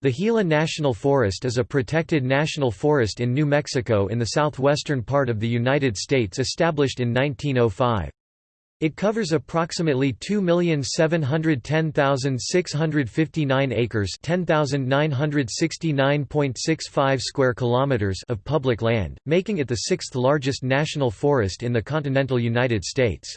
The Gila National Forest is a protected national forest in New Mexico in the southwestern part of the United States established in 1905. It covers approximately 2,710,659 acres, 10,969.65 square kilometers of public land, making it the sixth largest national forest in the continental United States.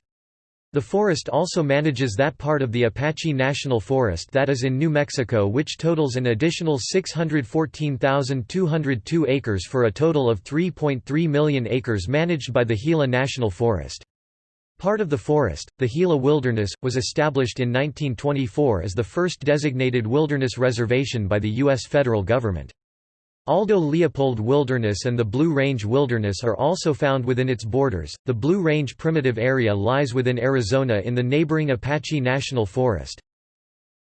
The forest also manages that part of the Apache National Forest that is in New Mexico which totals an additional 614,202 acres for a total of 3.3 million acres managed by the Gila National Forest. Part of the forest, the Gila Wilderness, was established in 1924 as the first designated wilderness reservation by the U.S. federal government. Aldo Leopold Wilderness and the Blue Range Wilderness are also found within its borders. The Blue Range Primitive Area lies within Arizona in the neighboring Apache National Forest.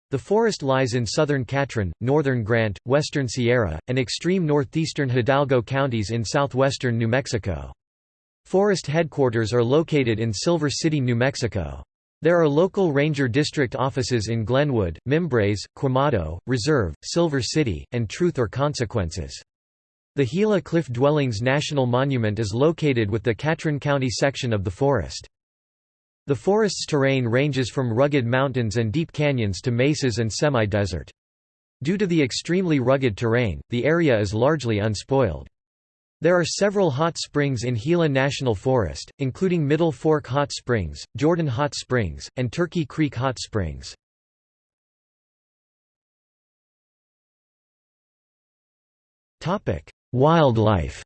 The forest lies in southern Catron, northern Grant, western Sierra, and extreme northeastern Hidalgo counties in southwestern New Mexico. Forest headquarters are located in Silver City, New Mexico. There are local ranger district offices in Glenwood, Mimbres, Quemado, Reserve, Silver City, and Truth or Consequences. The Gila Cliff Dwellings National Monument is located with the Catron County section of the forest. The forest's terrain ranges from rugged mountains and deep canyons to mesas and semi-desert. Due to the extremely rugged terrain, the area is largely unspoiled. There are several hot springs in Gila National Forest, including Middle Fork Hot Springs, Jordan Hot Springs, and Turkey Creek Hot Springs. Wildlife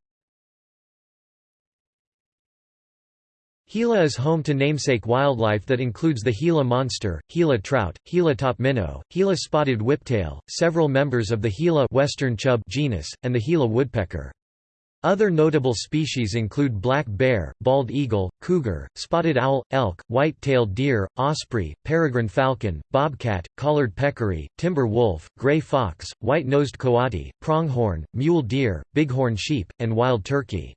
Gila is home to namesake wildlife that includes the Gila monster, Gila trout, Gila top minnow, Gila spotted whiptail, several members of the Gila western chub genus, and the Gila woodpecker. Other notable species include black bear, bald eagle, cougar, spotted owl, elk, white-tailed deer, osprey, peregrine falcon, bobcat, collared peccary, timber wolf, gray fox, white-nosed coati, pronghorn, mule deer, bighorn sheep, and wild turkey.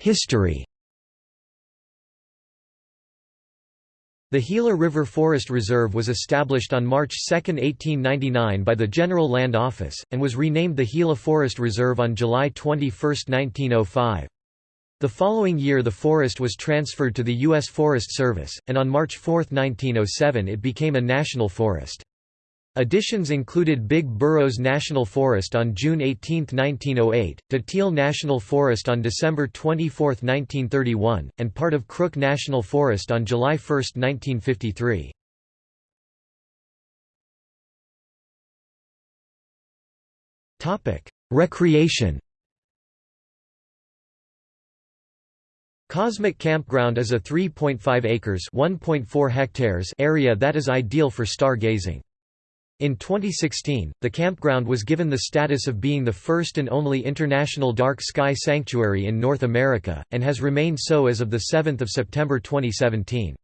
History The Gila River Forest Reserve was established on March 2, 1899 by the General Land Office, and was renamed the Gila Forest Reserve on July 21, 1905. The following year the forest was transferred to the U.S. Forest Service, and on March 4, 1907 it became a national forest. Additions included Big Burros National Forest on June 18, 1908, Datil National Forest on December 24, 1931, and part of Crook National Forest on July 1, 1953. Recreation Cosmic Campground is a 3.5 acres (1.4 hectares) area that is ideal for stargazing. In 2016, the campground was given the status of being the first and only international dark sky sanctuary in North America, and has remained so as of 7 September 2017.